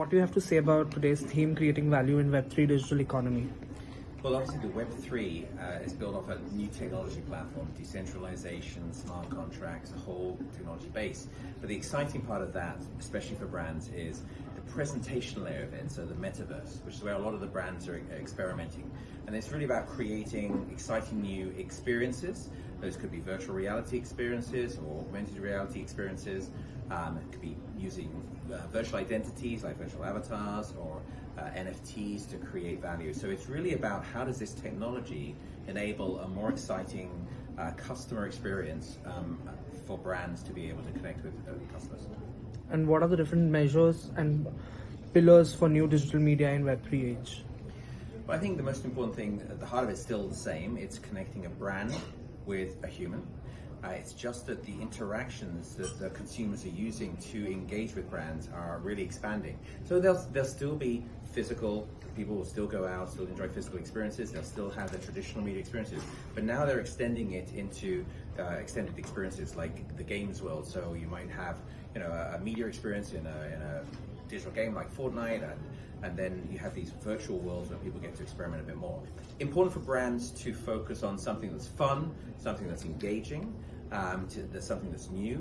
What do you have to say about today's theme creating value in Web3 digital economy? Well, obviously, the Web3 uh, is built off a new technology platform, decentralization, smart contracts, a whole technology base. But the exciting part of that, especially for brands, is presentation layer of it, so the metaverse, which is where a lot of the brands are experimenting. And it's really about creating exciting new experiences. Those could be virtual reality experiences or augmented reality experiences. Um, it could be using uh, virtual identities like virtual avatars or uh, NFTs to create value. So it's really about how does this technology enable a more exciting uh, customer experience um, for brands to be able to connect with uh, customers. And what are the different measures and pillars for new digital media in Web3 age? Well, I think the most important thing at the heart of it is still the same. It's connecting a brand with a human. Uh, it's just that the interactions that the consumers are using to engage with brands are really expanding. So there'll, there'll still be physical, people will still go out, still enjoy physical experiences, they'll still have the traditional media experiences, but now they're extending it into uh, extended experiences like the games world. So you might have, you know, a, a media experience in a, in a digital game like Fortnite and and then you have these virtual worlds where people get to experiment a bit more. Important for brands to focus on something that's fun, something that's engaging, um, to, that's something that's new.